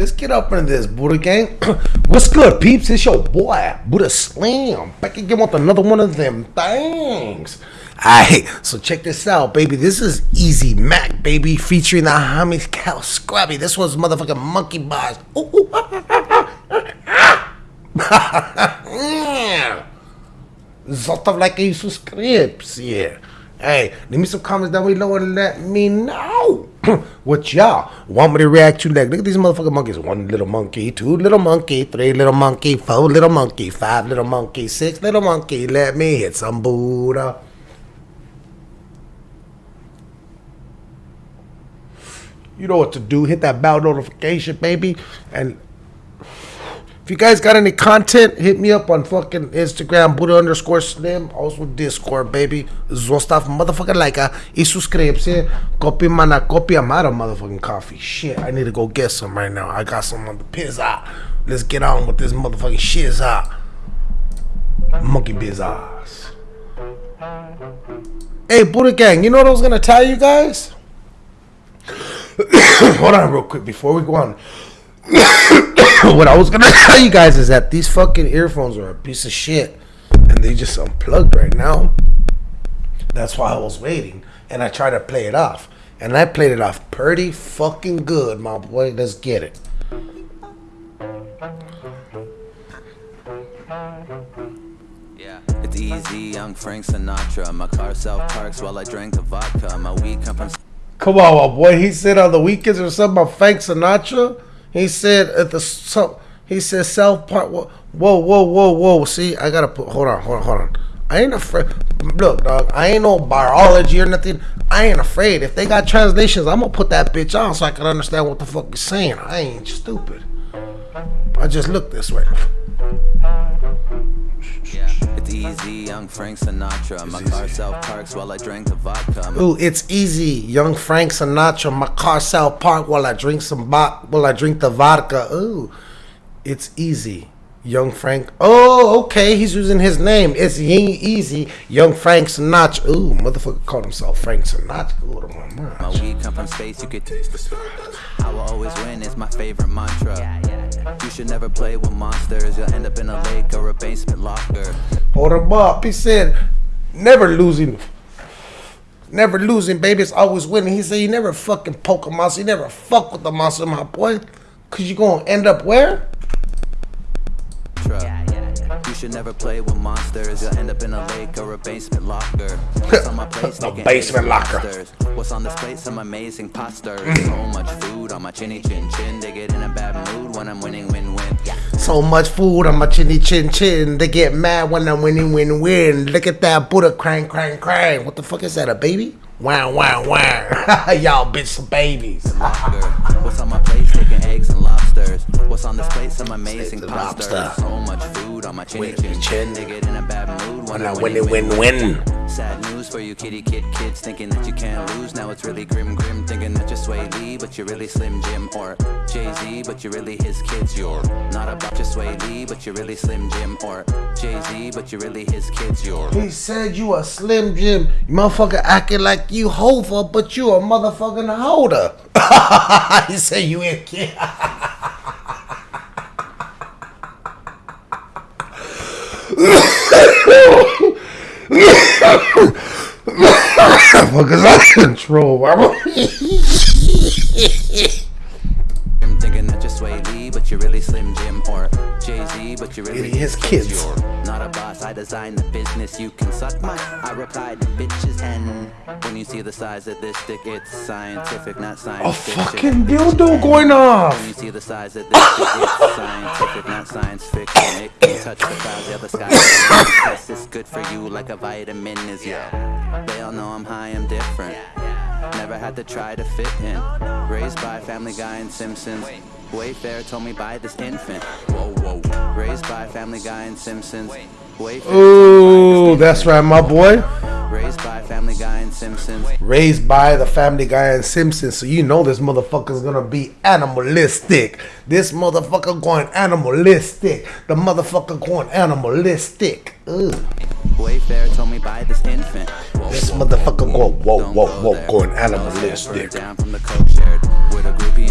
Let's get up into this, Buddha gang. What's good, peeps? It's your boy, Buddha Slam. Back again with another one of them things. Alright, so check this out, baby. This is Easy Mac, baby, featuring the homies Cal Scruby. This one's motherfucking monkey bars. Ooh, ooh, ah, ah, ah, Sort of like a subscribes, yeah. Hey, leave me some comments down below and let me know what y'all want me to react to next. Look at these motherfucking monkeys. One little monkey, two little monkey, three little monkey, four little monkey, five little monkey, six little monkey. Let me hit some Buddha. You know what to do. Hit that bell notification, baby. And if you guys got any content, hit me up on fucking Instagram, Buddha underscore Slim. Also Discord, baby. Zostav motherfucker like a y suscribirse. Copy mana, copy I'm out of motherfucking coffee. Shit, I need to go get some right now. I got some on the pizza. Let's get on with this motherfucking shizza. Monkey bizarres. Hey, Buddha gang, you know what I was gonna tell you guys? Hold on real quick before we go on. what I was gonna tell you guys is that these fucking earphones are a piece of shit, and they just unplugged right now. That's why I was waiting, and I tried to play it off, and I played it off pretty fucking good, my boy. Let's get it. Yeah, it's easy, young Frank Sinatra. My car self parks while I drink the vodka. My weed come from. Come on, my boy. He said on the weekends or something about Frank Sinatra. He said at the so he said South Park. Whoa, whoa, whoa, whoa. See, I gotta put. Hold on, hold on, hold on. I ain't afraid. Look, dog. I ain't no biology or nothing. I ain't afraid. If they got translations, I'm gonna put that bitch on so I can understand what the fuck you're saying. I ain't stupid. I just look this way. Yeah, it's easy, young Frank Sinatra. My car self parks while I drink the vodka. Ooh, it's easy, young Frank Sinatra. My car South Park while I drink some vo- while I drink the vodka. Ooh, it's easy, young Frank. Oh, okay, he's using his name. It's Ying Easy, young Frank Sinatra. Ooh, motherfucker called himself Frank Sinatra. Ooh, my mind. My weed come from space, you could taste the I will always win is my favorite mantra. You should never play with monsters. You'll end up in a lake or a basement locker. Hold him up. He said, never losing. Never losing, baby. It's always winning. He said, you never fucking poke a monster. You never fuck with the monster, my boy. Because you going to end up where? You should never play with monsters. You'll end up in a lake or a basement locker. What's on my plate? The basement locker. lobsters. What's on this plate? Some amazing pasta. Mm. so much food on my chinny chin chin. They get in a bad mood when I'm winning win win. So much food on my chinny chin chin. They get mad when I'm winning, win, win. Look at that Buddha crank, crank, crank. What the fuck is that, a baby? Wow, wow, wow. Y'all bitch some babies. What's on my plate? Sticking eggs and lobsters. What's on this plate? Some amazing Steak lobster. So much food on my chinny chin chin. They get in a bad mood when When I I'm win, win, win win. Sad news for you kitty kid kids thinking that you can't lose. Now it's really grim grim thinking that you're Swae Lee, but you're really Slim Jim or Jay Z, but you're really his kids. You're not about just Swae Lee, but you're really Slim Jim or Jay Z, but you're really his kids. You're He said you a Slim Jim. You motherfucker acting like you Hova, but you a motherfucking holder. he said you a kid. Out of control. Jim thinking that you're Swae Lee, but you're really Slim Jim or Jay Z, but you're really Really his kids. I designed the business. You can suck my. I replied to bitches, and when you see the size of this dick, it's scientific, not science a fucking dildo going When off. you see the size of this, dick, it's scientific, not science fiction. It can touch the clouds, yeah, the sky. Yes, it's good for you like a vitamin is, yeah. They all know I'm high, I'm different. Never had to try to fit in. Raised by Family Guy and Simpsons. Wayfair told me buy this infant. Whoa, whoa. Raised by Family Guy and Simpsons. Ooh, that's right, my boy. Raised by Family Guy and Simpsons. raised by the Family Guy and Simpsons, so you know this motherfucker's gonna be animalistic. This motherfucker going animalistic. The motherfucker going animalistic. Ugh. Wayfair told me buy this infant. Whoa, This whoa, motherfucker whoa, go whoa whoa go whoa going animalistic. Down from the coke shared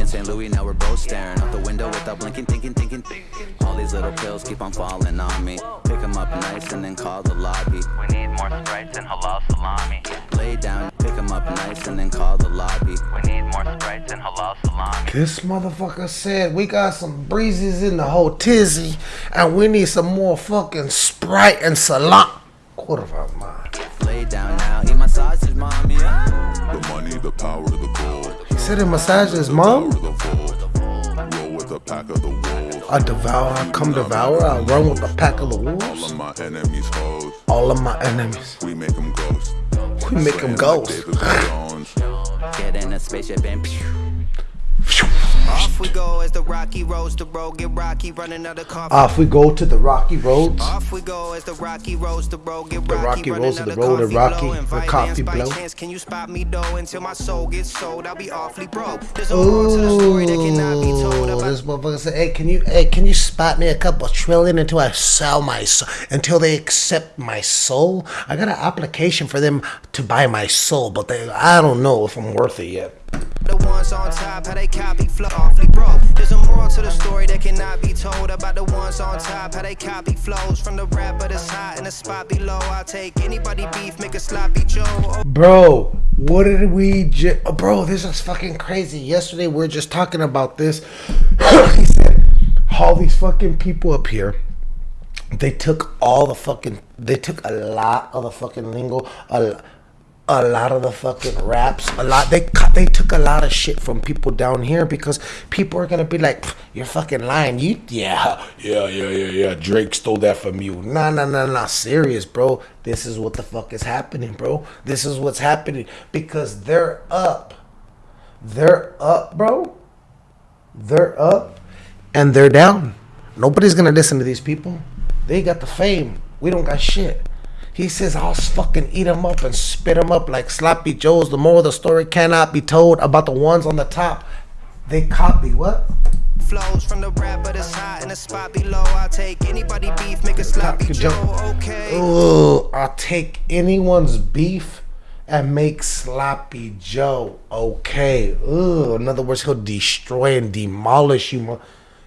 St. Louis, now we're both staring out the window without blinking, thinking, thinking. thinking. All these little pills keep on falling on me. Pick 'em up nice and then call the lobby. We need more sprites and halal salami. Lay down, pick 'em up nice and then call the lobby. We need more sprites and halal salami. This motherfucker said we got some breezes in the whole tizzy and we need some more fucking Sprite and salami. Quarter of our mind. Lay down now, eat my sausage, mommy. The money, the power, the gold. He said he massaged his mom. the fold. Roll with a pack of the wolves. I devour, I come devour, I run with a pack of the All wolves. of my enemies hoes. All of my enemies. We make them ghost. We make them Slaying like ghost. David Jones. Get in a spaceship and pew. Off we go as the rocky roads the road get rocky, running out of coffee. Off we go to the rocky roads. Off we go as the rocky roads the road get The rocky, roads to the of road and rocky, the coffee blow. chance, can you spot me though? Until my soul gets sold, I'll be awfully broke. There's a moral to the story that cannot be told about this motherfucker said, "Hey, can you, hey, can you spot me a couple trillion until I sell my soul, until they accept my soul? I got an application for them to buy my soul, but they, I don't know if I'm worth it yet." Ones on top, how they copy flow awfully broke. There's a moral to the story that cannot be told about the ones on top, how they copy flows from the rapper that's hot in the spot below. I'll take anybody beef, make a sloppy Joe. Bro, what did we just. Oh, bro, this is fucking crazy. Yesterday, we are just talking about this. he said, all these fucking people up here, they took all the fucking. They took a lot of the fucking lingo, a, a lot of the fucking raps, a lot. They cut. They took a lot of shit from people down here because people are gonna be like, "You're fucking lying." You, yeah, yeah, yeah, yeah, yeah. Drake stole that from you. Nah, nah, nah, nah. Serious, bro. This is what the fuck is happening, bro. This is what's happening because they're up. They're up, bro. They're up and they're down. Nobody's gonna listen to these people. They got the fame. We don't got shit. He says, I'll fucking eat them up and spit them up like sloppy joes. The moral of the story cannot be told about the ones on the top. They copy what? flows from the rapper that's hot in the spot below. I'll take anybody beef, make a sloppy Joe. Joe. Okay. Ooh, I'll take anyone's beef and make sloppy Joe. Okay. Ooh, in other words, he'll destroy and demolish you.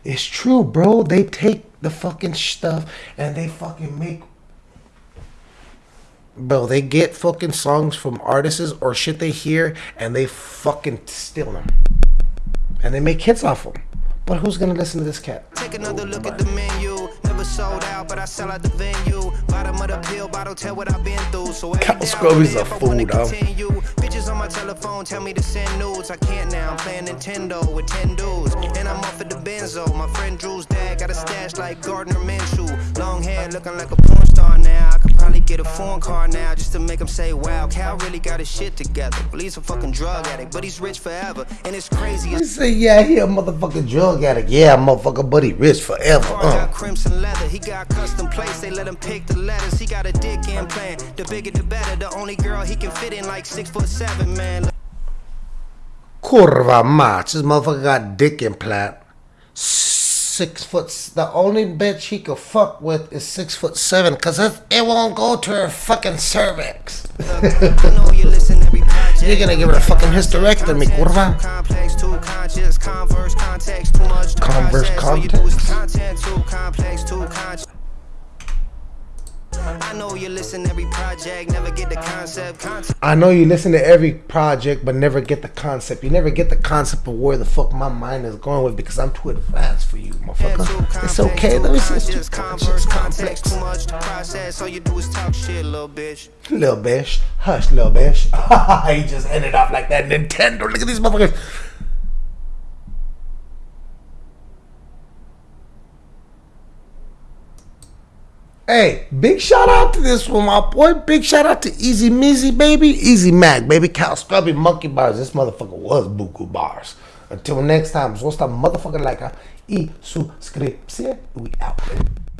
It's true, bro. They take the fucking stuff and they fucking make. Bro, they get fucking songs from artists or shit they hear and they fucking steal them. And they make hits off them. But who's gonna listen to this cat? Take another look at the menu. Never sold out, but I sell out the venue. Bottom of the pill bottle, tell what I've been through. So every Cal day I Scrubby's a fool. Bitches on my telephone tell me to send nudes. I can't now. I'm playing Nintendo with 10 dudes. And I'm off at the benzo. My friend Drew's dad got a stash like Gardner Minshew. Long hair looking like a porn star now. Probably get a phone call now just to make him say, wow, Cal really got his shit together. Well, he's a fucking drug addict, but he's rich forever. And it's crazy. He say, yeah, he a motherfucking drug addict. Yeah, motherfucker, but he rich forever. Car Uh. got crimson leather. He got custom plates. They let him pick the letters. He got a dick implant. The bigger the better. The only girl he can fit in like six foot seven, man. Curva match. This motherfucker got dick implant. Six foot. The only bitch he could fuck with is six foot seven, cause it, it won't go to her fucking cervix. You're gonna give her a fucking hysterectomy, conscious. Converse context. content, too complex, too conscious. I know you listen every project, never get the concept. Content. I know you listen to every project, but never get the concept. You never get the concept of where the fuck my mind is going with because I'm too advanced for you, motherfucker. It's okay. Let me see. It's too Converse context, complex. too much to process. All you do is talk shit, little bitch. Little bitch. Hush, little bitch. he just ended up like that Nintendo. Look at these motherfuckers. Hey, big shout out to this one, my boy. Big shout out to Easy Mizzy, baby. Easy Mac, baby. Cal Scruby Monkey Bars. This motherfucker was Buku Bars. Until next time, so stop motherfucker like y suscripción. We out, baby.